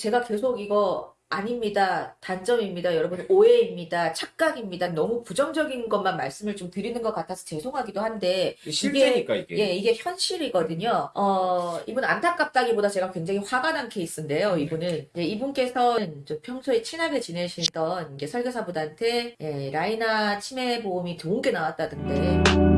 제가 계속 이거 아닙니다. 단점입니다. 여러분 오해입니다. 착각입니다. 너무 부정적인 것만 말씀을 좀 드리는 것 같아서 죄송하기도 한데 실제니까 이게. 예, 이게 현실이거든요. 어, 이분 안타깝다기보다 제가 굉장히 화가 난 케이스인데요. 이분은 이제 이분께서 좀 평소에 친하게 지내시던 설계사분한테 예, 라이나 치매 보험이 좋은 게 나왔다던데.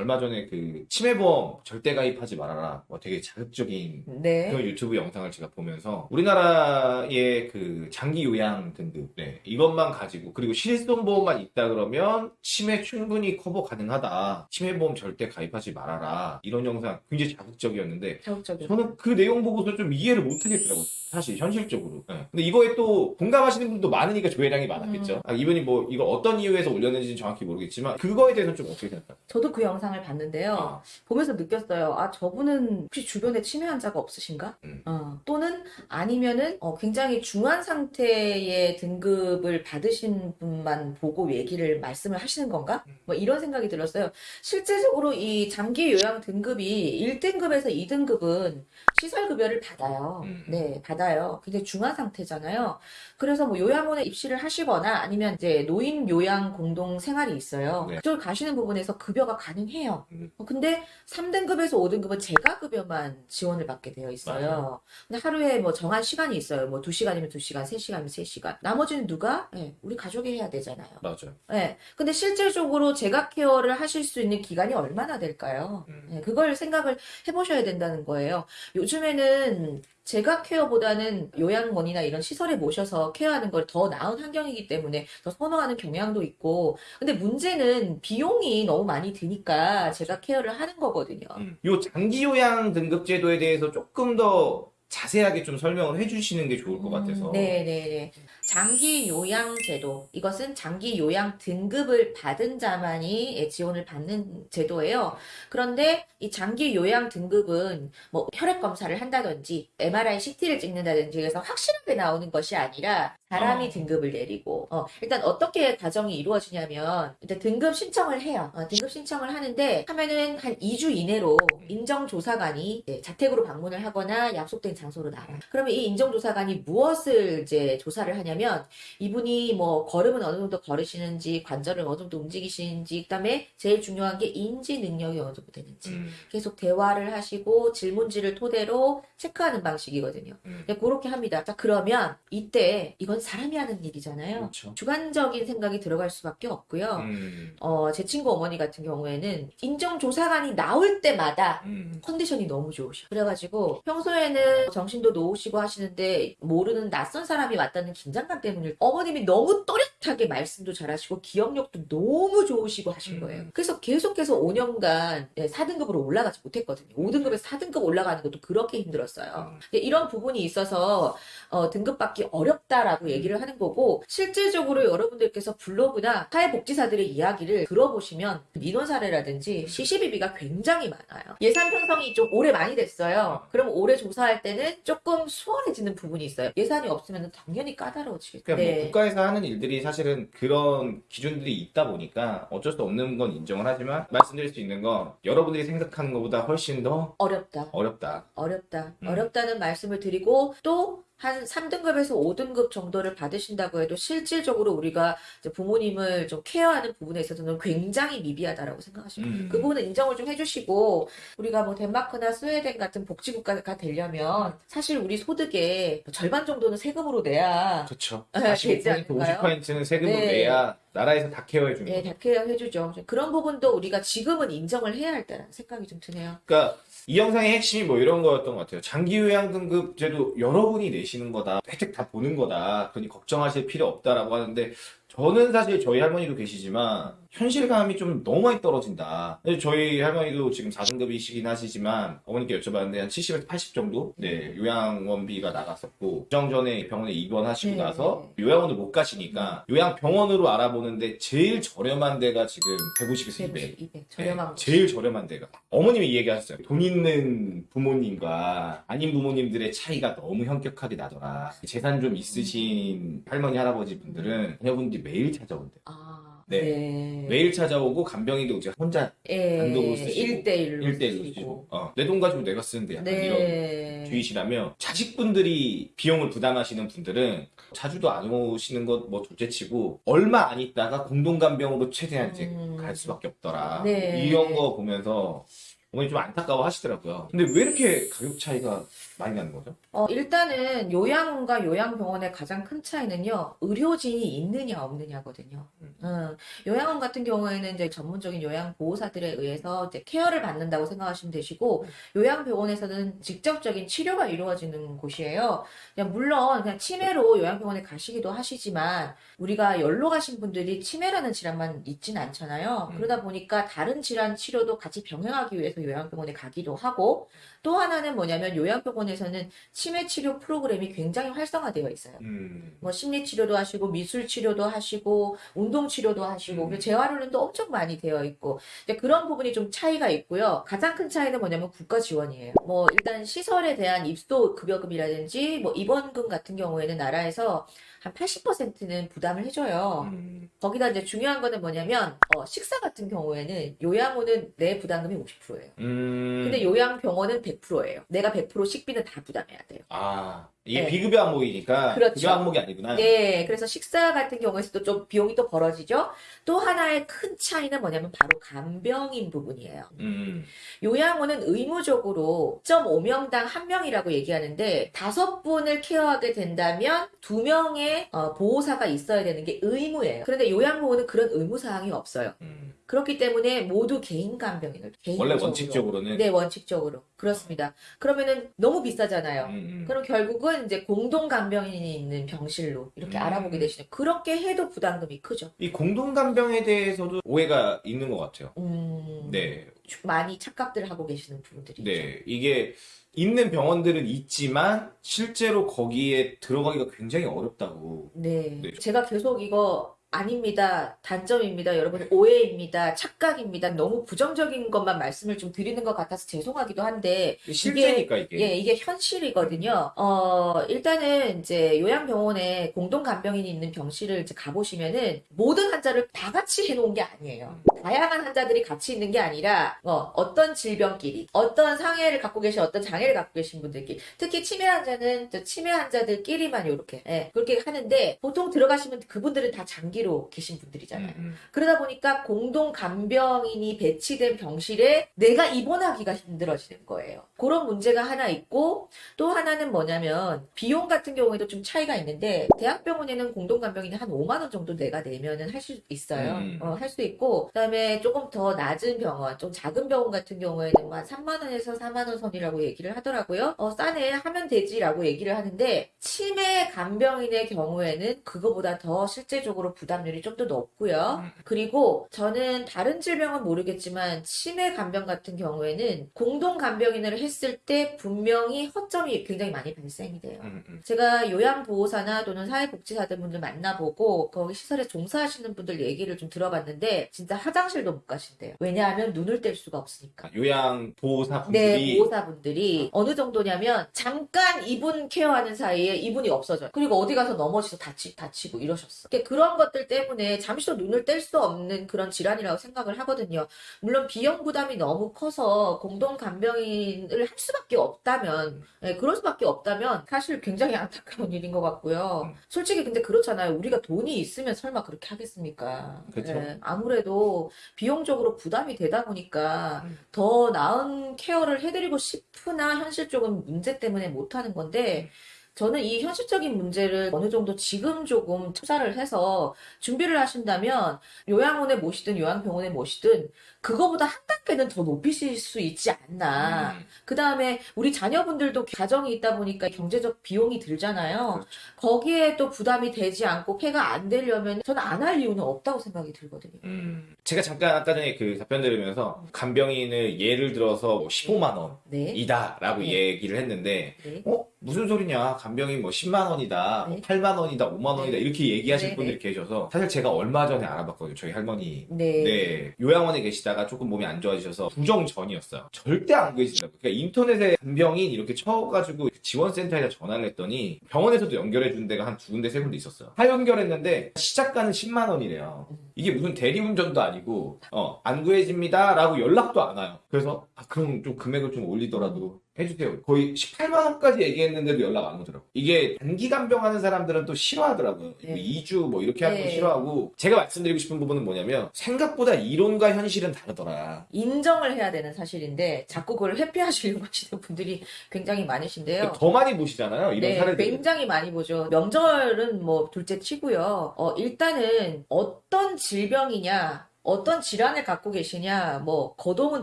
얼마 전에 그 치매보험 절대 가입하지 말아라. 뭐 되게 자극적인 네. 그런 유튜브 영상을 제가 보면서 우리나라의 그 장기 요양 등급 네, 이것만 가지고 그리고 실손보험만 있다 그러면 치매 충분히 커버 가능하다. 치매보험 절대 가입하지 말아라. 이런 영상 굉장히 자극적이었는데 자극적이요. 저는 그 내용 보고서 좀 이해를 못 하겠더라고요. 사실 현실적으로. 네. 근데 이거에 또 공감하시는 분도 많으니까 조회량이 많았겠죠. 음. 아, 이분이 뭐 이거 어떤 이유에서 올렸는지는 정확히 모르겠지만 그거에 대해서는 좀 어떻게 생각하세요? 저도 그 영상 을 봤는데요. 아, 보면서 느꼈어요. 아, 저분은 혹시 주변에 치매 환자가 없으신가? 음. 어, 또는 아니면은 어, 굉장히 중한 상태의 등급을 받으신 분만 보고 얘기를 말씀을 하시는 건가? 뭐 이런 생각이 들었어요. 실제적으로 이 장기 요양 등급이 1등급에서 2등급은 시설 급여를 받아요. 음. 네, 받아요. 근데 중한 상태잖아요. 그래서 뭐 요양원에 입시를 하시거나 아니면 이제 노인 요양 공동 생활이 있어요. 네. 그쪽을 가시는 부분에서 급여가 가능해요. 음. 어, 근데 3등급에서 5등급은 재가급여만 지원을 받게 되어 있어요. 맞아요. 근데 하루에 뭐 정한 시간이 있어요. 뭐 2시간이면 2시간, 3시간이면 3시간. 나머지는 누가? 예, 우리 가족이 해야 되잖아요. 맞아요. 예. 근데 실질적으로 재가 케어를 하실 수 있는 기간이 얼마나 될까요? 음. 예, 그걸 생각을 해보셔야 된다는 거예요. 요즘에는 재가 케어보다는 요양원이나 이런 시설에 모셔서 케어하는 걸 더 나은 환경이기 때문에 더 선호하는 경향도 있고, 근데 문제는 비용이 너무 많이 드니까 재가 케어를 하는 거거든요. 음. 요 장기 요양 등급 제도에 대해서 조금 더 자세하게 좀 설명을 해주시는 게 좋을 것 같아서. 음, 네네네. 장기 요양 제도. 이것은 장기 요양 등급을 받은 자만이 예, 지원을 받는 제도예요. 그런데 이 장기 요양 등급은 뭐 혈액 검사를 한다든지 MRI, CT를 찍는다든지 해서 확실하게 나오는 것이 아니라 사람이 어. 등급을 내리고 어, 일단 어떻게 과정이 이루어지냐면 일단 등급 신청을 해요. 어, 등급 신청을 하는데 하면은 한 2주 이내로 인정조사관이 네, 자택으로 방문을 하거나 약속된 장소로 나와. 그러면 이 인정조사관이 무엇을 이제 조사를 하냐면 이분이 뭐 걸음은 어느 정도 걸으시는지 관절을 어느 정도 움직이시는지 그다음에 제일 중요한 게 인지 능력이 어느 정도 되는지 음, 계속 대화를 하시고 질문지를 토대로 체크하는 방식이거든요. 음. 네, 그렇게 합니다. 자, 그러면 이때 이건 사람이 하는 일이잖아요. 그렇죠. 주관적인 생각이 들어갈 수밖에 없고요. 음, 어, 제 친구 어머니 같은 경우에는 인정조사관이 나올 때마다 음. 컨디션이 너무 좋으셔. 그래가지고 평소에는 정신도 놓으시고 하시는데 모르는 낯선 사람이 왔다는 긴장감 때문에 어머님이 너무 또렷하게 말씀도 잘하시고 기억력도 너무 좋으시고 하신 음. 거예요. 그래서 계속해서 5년간 4등급으로 올라가지 못했거든요. 5등급에서 4등급 올라가는 것도 그렇게 힘들었어요. 음. 이런 부분이 있어서 어, 등급 받기 어렵다라고 얘기를 하는 거고 실질적으로 여러분들께서 블로그나 사회복지사들의 이야기를 들어보시면 민원 사례라든지 시시비비가 굉장히 많아요. 예산 편성이 좀 오래 많이 됐어요. 그럼 올해 조사할 때는 조금 수월해지는 부분이 있어요. 예산이 없으면 당연히 까다로워지겠죠. 그러니까 네. 뭐 국가에서 하는 일들이 사실은 그런 기준들이 있다 보니까 어쩔 수 없는 건 인정을 하지만 말씀드릴 수 있는 건 여러분들이 생각하는 것보다 훨씬 더 어렵다. 어렵다. 어렵다. 음. 어렵다는 말씀을 드리고 또 한 3등급에서 5등급 정도를 받으신다고 해도 실질적으로 우리가 부모님을 좀 케어하는 부분에 있어서는 굉장히 미비하다라고 생각하시면 음. 그 부분은 인정을 좀 해주시고 우리가 뭐 덴마크나 스웨덴 같은 복지국가가 되려면 사실 우리 소득의 절반 정도는 세금으로 내야 그렇죠. 네, 되지 45% 않을까요? 50%는 세금으로 네. 내야 나라에서 다 케어해 주는 예, 거죠. 다 케어 해 주죠. 그런 부분도 우리가 지금은 인정을 해야 할다는 생각이 좀 드네요. 그러니까 이 영상의 핵심이 뭐 이런 거였던 것 같아요. 장기 요양 등급 제도 여러분이 내시는 거다. 혜택 다 보는 거다. 그러니 걱정하실 필요 없다라고 하는데 저는 사실 저희 할머니도 계시지만 현실감이 좀 너무 많이 떨어진다. 사실 저희 할머니도 지금 4등급이시긴 하시지만 어머니께 여쭤봤는데 한 70에서 80 정도 네, 요양원비가 나갔었고 부정 전에 병원에 입원하시고 네. 나서 요양원을 못 가시니까 요양병원으로 알아보는데 제일 저렴한 데가 지금 150에서 200. 150, 200 저렴한 네, 거. 제일 저렴한 데가 어머님이 이 얘기하셨어요. 돈 있는 부모님과 아닌 부모님들의 차이가 너무 현격하게 나더라. 재산 좀 있으신 할머니 할아버지 분들은 자녀분들 이 매일 찾아온대. 아, 네. 네. 매일 찾아오고 간병인도 이제 혼자 예, 단독으로 쓰시고, 1대1로 1대1로 쓰시고 어, 내 돈 가지고 내가 쓰는데 약간 이런 네. 주의시라면 자식분들이 비용을 부담하시는 분들은 자주도 안 오시는 것뭐 둘째치고 얼마 안 있다가 공동간병으로 최대한 이제 음. 갈 수밖에 없더라 네. 이런 거 보면서 어머니 좀 안타까워 하시더라고요 근데 왜 이렇게 가격 차이가 많이 나는 거죠? 어, 일단은 요양원과 요양병원의 가장 큰 차이는요, 의료진이 있느냐 없느냐거든요. 음. 음, 요양원 같은 경우에는 이제 전문적인 요양보호사들에 의해서 이제 케어를 받는다고 생각하시면 되시고, 요양병원에서는 직접적인 치료가 이루어지는 곳이에요. 그냥 물론 그냥 치매로 요양병원에 가시기도 하시지만, 우리가 열로 가신 분들이 치매라는 질환만 있진 않잖아요. 음. 그러다 보니까 다른 질환 치료도 같이 병행하기 위해서 요양병원에 가기도 하고, 또 하나는 뭐냐면 요양병원에 서는 치매 치료 프로그램이 굉장히 활성화되어 있어요. 음. 뭐 심리 치료도 하시고 미술 치료도 하시고 운동 치료도 하시고 음. 재활훈련도 엄청 많이 되어 있고 이제 그런 부분이 좀 차이가 있고요. 가장 큰 차이는 뭐냐면 국가 지원이에요. 뭐 일단 시설에 대한 입소 급여금이라든지 뭐 입원금 같은 경우에는 나라에서 한 80%는 부담을 해줘요. 음. 거기다 이제 중요한 거는 뭐냐면 어, 식사 같은 경우에는 요양원은 내 부담금이 50%예요. 음. 근데 요양병원은 100%예요. 내가 100% 식비는 다 부담해야 돼요. 아 이게 네. 비급여 항목이니까 그렇죠. 급여 항목이 아니구나 네, 그래서 식사 같은 경우에서도 좀 비용이 또 벌어지죠. 또 하나의 큰 차이는 뭐냐면 바로 간병인 부분이에요. 음. 요양원은 의무적으로 1.5명당 1명이라고 얘기하는데 다섯 분을 케어하게 된다면 두 명의 어, 보호사가 있어야 되는 게 의무예요. 그런데 요양보호는 그런 의무사항이 없어요. 음. 그렇기 때문에 모두 개인 간병인을 원래 개인적으로. 원칙적으로는 네, 원칙적으로. 그렇습니다. 그러면은 너무 비싸잖아요. 음, 음. 그럼 결국은 이제 공동 간병인이 있는 병실로 이렇게 음. 알아보게 되시는 그렇게 해도 부담금이 크죠. 이 공동 간병에 대해서도 오해가 있는 것 같아요. 음, 네, 많이 착각들 하고 계시는 부분들이 있죠. 네. 이게 있는 병원들은 있지만 실제로 거기에 들어가기가 굉장히 어렵다고. 네. 네. 제가 계속 이거 아닙니다. 단점입니다. 여러분 오해입니다. 착각입니다. 너무 부정적인 것만 말씀을 좀 드리는 것 같아서 죄송하기도 한데 실제니까 이게. 예, 이게 현실이거든요. 어, 일단은 이제 요양병원에 공동 간병인이 있는 병실을 이제 가보시면은 모든 환자를 다 같이 해놓은 게 아니에요. 다양한 환자들이 같이 있는 게 아니라 어, 어떤 질병끼리, 어떤 상해를 갖고 계신, 어떤 장애를 갖고 계신 분들끼리, 특히 치매 환자는 저 치매 환자들끼리만 이렇게 예, 그렇게 하는데 보통 들어가시면 그분들은 다 장기 로 계신 분들이잖아요. 음, 음. 그러다 보니까 공동 간병인이 배치된 병실에 내가 입원하기가 힘들어지는 거예요. 그런 문제가 하나 있고 또 하나는 뭐냐면 비용 같은 경우에도 좀 차이가 있는데 대학병원에는 공동 간병인이 한 5만 원 정도 내가 내면은 할 수 있어요. 음. 어, 할수 있고 그다음에 조금 더 낮은 병원, 좀 작은 병원 같은 경우에는 뭐 한 3만 원에서 4만 원 선이라고 얘기를 하더라고요. 어, 싸네 하면 되지라고 얘기를 하는데 치매 간병인의 경우에는 그거보다 더 실제적으로 부담 률이 좀 더 높고요. 음. 그리고 저는 다른 질병은 모르겠지만 치매 간병 같은 경우에는 공동 간병인을 했을 때 분명히 허점이 굉장히 많이 발생이 돼요. 음, 음. 제가 요양보호사나 또는 사회복지사들 분들 만나보고 거기 시설에 종사하시는 분들 얘기를 좀 들어봤는데 진짜 화장실도 못 가신대요. 왜냐하면 눈을 뗄 수가 없으니까. 아, 요양 보호사 네, 분들이 보호사분들이 어느 정도냐면 잠깐 이분 케어하는 사이에 이분이 없어져요. 그리고 어디 가서 넘어져서 다치, 다치고 이러셨어. 그러니까 그런 것들 때문에 잠시도 눈을 뗄 수 없는 그런 질환이라고 생각을 하거든요. 물론 비용 부담이 너무 커서 공동 간병인을 할 수밖에 없다면, 예, 그럴 수밖에 없다면 사실 굉장히 안타까운 일인 것 같고요. 음. 솔직히 근데 그렇잖아요. 우리가 돈이 있으면 설마 그렇게 하겠습니까? 예, 아무래도 비용적으로 부담이 되다 보니까 음. 더 나은 케어를 해드리고 싶으나 현실적인 문제 때문에 못하는 건데 저는 이 현실적인 문제를 어느 정도 지금 조금 투자를 해서 준비를 하신다면 요양원에 모시든 요양병원에 모시든 그거보다 한 단계는 더 높이실 수 있지 않나. 음, 그 다음에 우리 자녀분들도 가정이 있다 보니까 경제적 비용이 들잖아요. 그렇죠. 거기에 또 부담이 되지 않고 폐가 안 되려면 저는 안 할 이유는 없다고 생각이 들거든요. 음. 제가 잠깐 아까 전에 그 답변 들으면서 간병인을 예를 들어서 뭐 15만 네. 원이다라고 네. 얘기를 했는데 네. 어? 무슨 소리냐? 간병인 뭐 10만 원이다, 뭐 네. 8만 원이다, 5만 원이다 네. 이렇게 얘기하실 네, 분들이 계셔서 사실 제가 얼마 전에 알아봤거든요. 저희 할머니 네. 네, 요양원에 계시다가 조금 몸이 안 좋아지셔서 부정 전이었어요. 절대 안 계신다고. 그러니까 인터넷에 간병인 이렇게 쳐가지고 지원센터에다 전화를 했더니 병원에서도 연결해 준 데가 한 두 군데 세 군데 있었어요. 다 연결했는데 시작가는 10만 원이래요. 이게 무슨 대리운전도 아니고 어, 안 구해집니다 라고 연락도 안 와요. 그래서 아, 그럼 좀 금액을 좀 올리더라도 해주세요. 거의 18만 원까지 얘기했는데도 연락 안 오더라고. 이게 단기 간 병하는 사람들은 또 싫어하더라고요. 네. 2주 뭐 이렇게 하는 거 네. 싫어하고 제가 말씀드리고 싶은 부분은 뭐냐면 생각보다 이론과 현실은 다르더라. 인정을 해야 되는 사실인데 자꾸 그걸 회피하시려고 하시는 분들이 굉장히 많으신데요. 더 많이 보시잖아요. 이런 네, 사례들. 굉장히 많이 보죠. 명절은 뭐 둘째 치고요. 어, 일단은 어떤 질병이냐, 어떤 질환을 갖고 계시냐, 뭐 거동은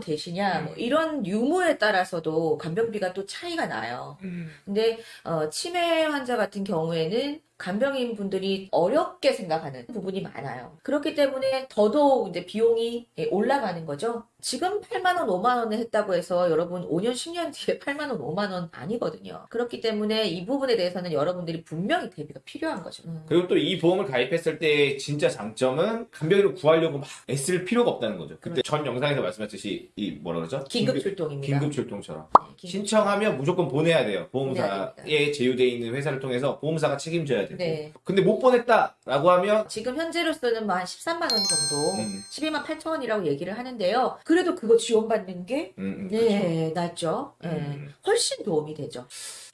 되시냐, 뭐 이런 유무에 따라서도 간병비가 또 차이가 나요. 음. 근데 어, 치매 환자 같은 경우에는 간병인 분들이 어렵게 생각하는 부분이 많아요. 그렇기 때문에 더더욱 이제 비용이 예, 올라가는 거죠. 지금 8만 원, 5만 원을 했다고 해서 여러분 5년, 10년 뒤에 8만 원, 5만 원 아니거든요. 그렇기 때문에 이 부분에 대해서는 여러분들이 분명히 대비가 필요한 거죠. 음. 그리고 또 이 보험을 가입했을 때 진짜 장점은 간병인을 구하려고 막 애쓸 필요가 없다는 거죠. 그때 전 영상에서 말씀하셨듯이 이 뭐라 그러죠? 긴급 출동입니다. 긴급 출동처럼. 네, 긴급 신청하면 무조건 보내야 돼요. 보험사에 제휴돼 있는 회사를 통해서 보험사가 책임져야 되고. 네. 근데 못 보냈다라고 하면 지금 현재로서는 뭐 한 13만 원 정도, 음. 12만 8천 원이라고 얘기를 하는데요. 그래도 그거 지원받는 게 음, 음, 네, 낫죠. 네. 음. 훨씬 도움이 되죠.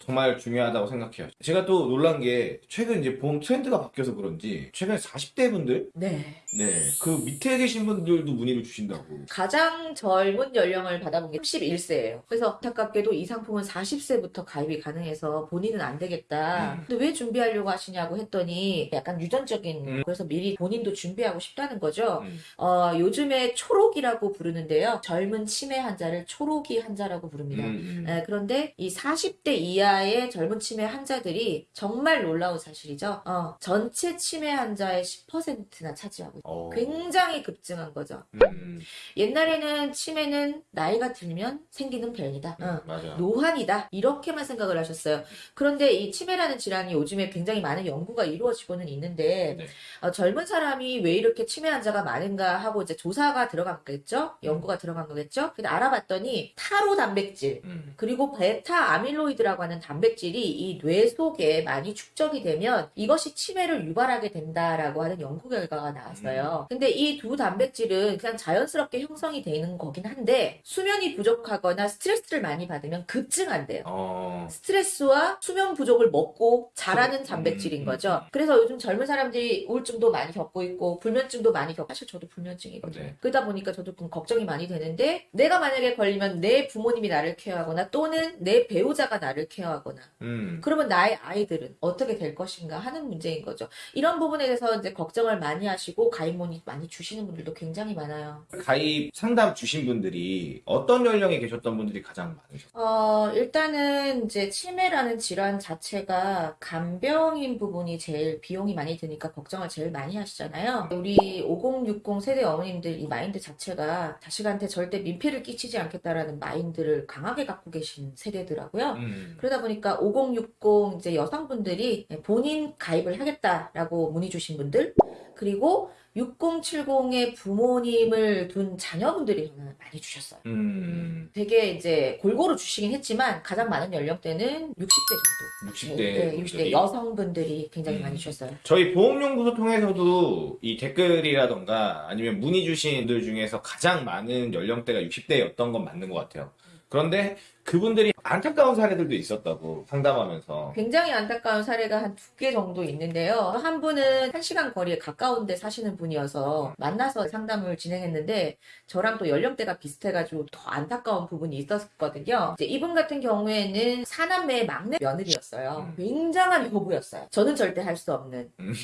정말 중요하다고 생각해요. 제가 또 놀란 게 최근 이제 보험 트렌드가 바뀌어서 그런지 최근에 40대 분들 네. 네, 그 밑에 계신 분들도 문의를 주신다고. 가장 젊은 연령을 받아본 게 31세예요. 그래서 안타깝게도 이 상품은 40세부터 가입이 가능해서 본인은 안 되겠다. 음. 근데 왜 준비하려고 하시냐고 했더니 약간 유전적인 음. 그래서 미리 본인도 준비하고 싶다는 거죠. 음. 어, 요즘에 초록이라고 부르는데요. 젊은 치매 환자를 초록이 환자라고 부릅니다. 음. 네, 그런데 이 40대 이하 의 젊은 치매 환자들이 정말 놀라운 사실이죠. 어, 전체 치매 환자의 10%나 차지하고 있어요. 어. 굉장히 급증한 거죠. 음. 옛날에는 치매는 나이가 들면 생기는 병이다. 어, 맞아. 노환이다. 이렇게만 생각을 하셨어요. 그런데 이 치매라는 질환이 요즘에 굉장히 많은 연구가 이루어지고는 있는데 네. 어, 젊은 사람이 왜 이렇게 치매 환자가 많은가 하고 이제 조사가 들어간 거겠죠? 연구가 들어간 거겠죠? 근데 알아봤더니 타로 단백질 음. 그리고 베타 아밀로이드라고 하는 단백질이 이 뇌 속에 많이 축적이 되면 이것이 치매를 유발하게 된다라고 하는 연구 결과가 나왔어요. 근데 이 두 단백질은 그냥 자연스럽게 형성이 되는 거긴 한데 수면이 부족하거나 스트레스를 많이 받으면 급증한대요. 어. 스트레스와 수면 부족을 먹고 자라는 음, 단백질인 음, 거죠. 그래서 요즘 젊은 사람들이 우울증도 많이 겪고 있고 불면증도 많이 겪고 사실 저도 불면증이거든요. 네. 그러다 보니까 저도 좀 걱정이 많이 되는데 내가 만약에 걸리면 내 부모님이 나를 케어하거나 또는 내 배우자가 나를 케어하거나 음. 그러면 나의 아이들은 어떻게 될 것인가 하는 문제인 거죠. 이런 부분에 대해서 이제 걱정을 많이 하시고 가입 문의 많이 주시는 분들도 굉장히 많아요. 가입 상담 주신 분들이 어떤 연령에 계셨던 분들이 가장 많으셨어요? 어, 일단은 이제 치매라는 질환 자체가 간병인 부분이 제일 비용이 많이 드니까 걱정을 제일 많이 하시잖아요. 우리 5060 세대 어머님들 이 마인드 자체가 자식한테 절대 민폐를 끼치지 않겠다라는 마인드를 강하게 갖고 계신 세대더라고요. 음. 그러다 보니까 5060 이제 여성분들이 본인 가입을 하겠다라고 문의 주신 분들 그리고 6070의 부모님을 둔 자녀분들이 저는 많이 주셨어요. 음. 되게 이제 골고루 주시긴 했지만 가장 많은 연령대는 60대 정도. 60대. 네, 60대 여성분들이 굉장히 음. 많이 주셨어요. 저희 보험연구소 통해서도 이 댓글이라던가 아니면 문의 주신 분들 중에서 가장 많은 연령대가 60대였던 건 맞는 것 같아요. 그런데 그분들이 안타까운 사례들도 있었다고 상담하면서 굉장히 안타까운 사례가 한 두 개 정도 있는데요. 한 분은 한 시간 거리에 가까운 데 사시는 분이어서 만나서 상담을 진행했는데 저랑 또 연령대가 비슷해가지고 더 안타까운 부분이 있었거든요. 이분 같은 경우에는 사남매의 막내 며느리였어요. 음. 굉장한 효부였어요. 저는 절대 할 수 없는. 음.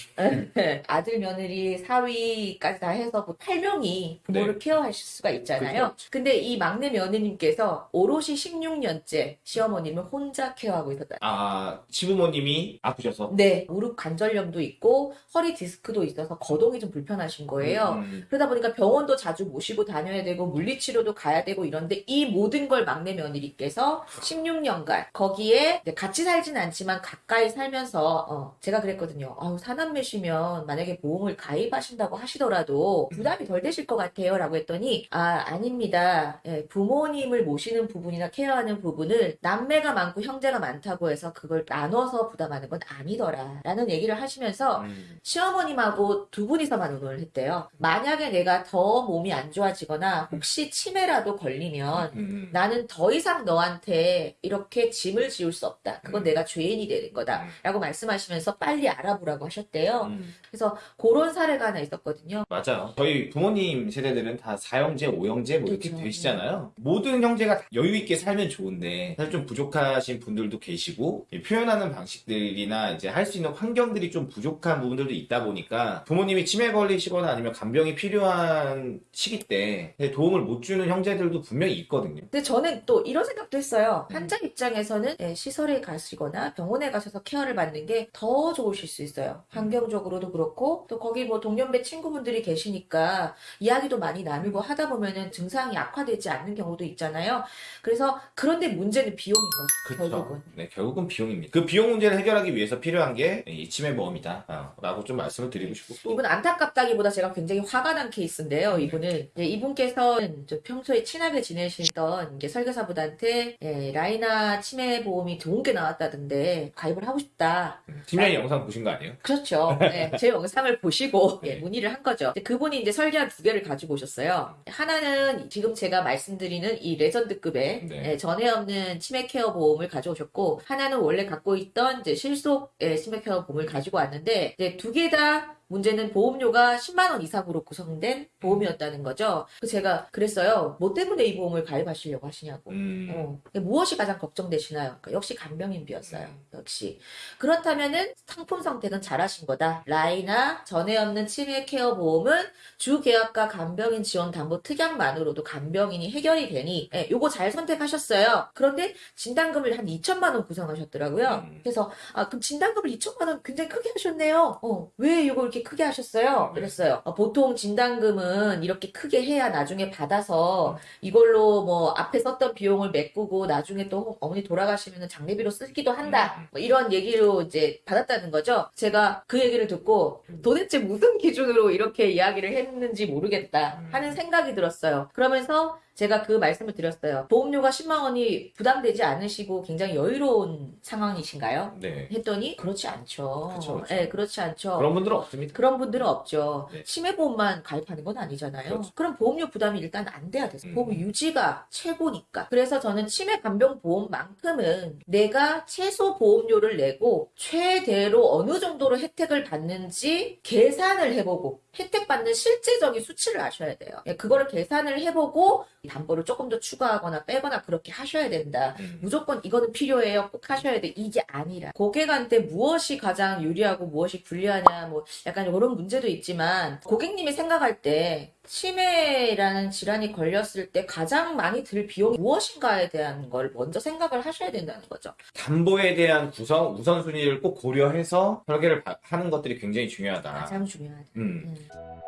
아들, 며느리, 사위까지 다 해서 그 8명이 부모를 네. 케어하실 수가 있잖아요. 그렇죠. 근데 이 막내 며느님께서 오롯이 16 년째 시어머님을 혼자 케어하고 있었다. 아 시부모님이 아프셔서 네, 무릎 관절염도 있고 허리 디스크도 있어서 거동이 좀 불편하신 거예요. 음, 그러다 보니까 병원도 자주 모시고 다녀야 되고 물리치료도 가야 되고 이런데 이 모든 걸 막내 며느리께서 16년간 거기에 같이 살진 않지만 가까이 살면서 어, 제가 그랬거든요. 아우 사남매시면 만약에 보험을 가입하신다고 하시더라도 부담이 덜 되실 것 같아요 라고 했더니 아 아닙니다. 예, 부모님을 모시는 부분이나 케어 하는 부분을 남매가 많고 형제가 많다고 해서 그걸 나눠서 부담하는 건 아니더라 라는 얘기를 하시면서 음, 시어머님하고 두 분이서만 의논을 했대요. 만약에 내가 더 몸이 안 좋아지거나 혹시 치매라도 걸리면 음, 나는 더 이상 너한테 이렇게 짐을 지울 수 없다. 그건 음. 내가 죄인이 되는 거다. 라고 말씀하시면서 빨리 알아보라고 하셨대요. 음. 그래서 그런 사례가 하나 있었거든요. 맞아요. 저희 부모님 세대들은 다 4형제, 5형제 뭐 이렇게 그렇죠. 되시잖아요. 모든 형제가 다 여유 있게 살면 좋은데 사실 좀 부족하신 분들도 계시고 이 표현하는 방식들이나 이제 할 수 있는 환경들이 좀 부족한 부분들도 있다 보니까 부모님이 치매 걸리시거나 아니면 간병이 필요한 시기 때 도움을 못 주는 형제들도 분명히 있거든요. 근데 저는 또 이런 생각도 했어요. 음. 환자 입장에서는 예, 시설에 가시거나 병원에 가셔서 케어를 받는 게 더 좋으실 수 있어요. 환경적으로도 그렇고 또 거기 뭐 동년배 친구분들이 계시니까 이야기도 많이 나누고 하다 보면은 증상이 악화되지 않는 경우도 있잖아요. 그래서 그런데 문제는 비용인 거죠. 결국은. 그렇죠. 네, 결국은 비용입니다. 그 비용 문제를 해결하기 위해서 필요한 게 이 치매 보험이다. 어, 라고 좀 말씀을 드리고 싶고 또 이분 안타깝다기보다 제가 굉장히 화가 난 케이스인데요. 이분은 이제 이분께서는 저 평소에 친하게 지내시던 설계사분한테 예, 라이나 치매 보험이 좋은 게 나왔다던데 가입을 하고 싶다. 팀장님 영상 보신 거 아니에요? 그렇죠. 네, 제 영상을 보시고 예, 네. 문의를 한 거죠. 그분이 이제 설계한 두 개를 가지고 오셨어요. 하나는 지금 제가 말씀드리는 이 레전드급의 네. 예, 전에 없는 치매 케어 보험을 가져오셨고 하나는 원래 갖고 있던 이제 실속 의 치매 케어 보험을 가지고 왔는데 두개 다 문제는 보험료가 10만 원 이상으로 구성된 보험이었다는 거죠. 제가 그랬어요. 뭐 때문에 이 보험을 가입하시려고 하시냐고. 음, 어, 무엇이 가장 걱정되시나요? 그러니까 역시 간병인비였어요. 음. 역시. 그렇다면은 상품 선택은 잘하신 거다. 라이나 전에 없는 치매 케어 보험은 주 계약과 간병인 지원 담보 특약만으로도 간병인이 해결이 되니 예, 요거 잘 선택하셨어요. 그런데 진단금을 한 2천만 원 구성하셨더라고요. 음. 그래서 아 그럼 진단금을 2천만 원 굉장히 크게 하셨네요. 어, 왜 이거 이렇게 크게 하셨어요? 네. 그랬어요. 어, 보통 진단금은 이렇게 크게 해야 나중에 받아서 이걸로 뭐 앞에 썼던 비용을 메꾸고 나중에 또 어머니 돌아가시면 장례비로 쓰기도 한다. 음. 뭐 이런 얘기로 이제 받았다는 거죠. 제가 그 얘기를 듣고 음. 도대체 무슨 기준으로 이렇게 이야기를 했는지 모르겠다 음. 하는 생각이 들었어요. 그러면서 제가 그 말씀을 드렸어요. 보험료가 10만 원이 부담되지 않으시고 굉장히 여유로운 상황이신가요? 네. 했더니 그렇지 않죠. 그쵸. 네, 그렇지 않죠. 그런 분들은 없습니다. 그런 분들은 없죠. 네. 치매 보험만 가입하는 건 아니잖아요. 그렇죠. 그럼 보험료 부담이 일단 안 돼야 돼요. 음. 보험 유지가 최고니까. 그래서 저는 치매 간병 보험만큼은 내가 최소 보험료를 내고 최대로 어느 정도로 혜택을 받는지 계산을 해보고 혜택 받는 실제적인 수치를 아셔야 돼요. 예, 그거를 계산을 해보고 담보를 조금 더 추가하거나 빼거나 그렇게 하셔야 된다. 음. 무조건 이거는 필요해요. 꼭 하셔야 돼. 이게 아니라. 고객한테 무엇이 가장 유리하고 무엇이 불리하냐, 뭐 약간 이런 문제도 있지만 고객님이 생각할 때 치매라는 질환이 걸렸을 때 가장 많이 들 비용이 무엇인가에 대한 걸 먼저 생각을 하셔야 된다는 거죠. 담보에 대한 구성 우선순위를 꼭 고려해서 설계를 바- 하는 것들이 굉장히 중요하다. 가장 중요하다. 음.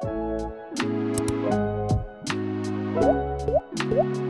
음. 요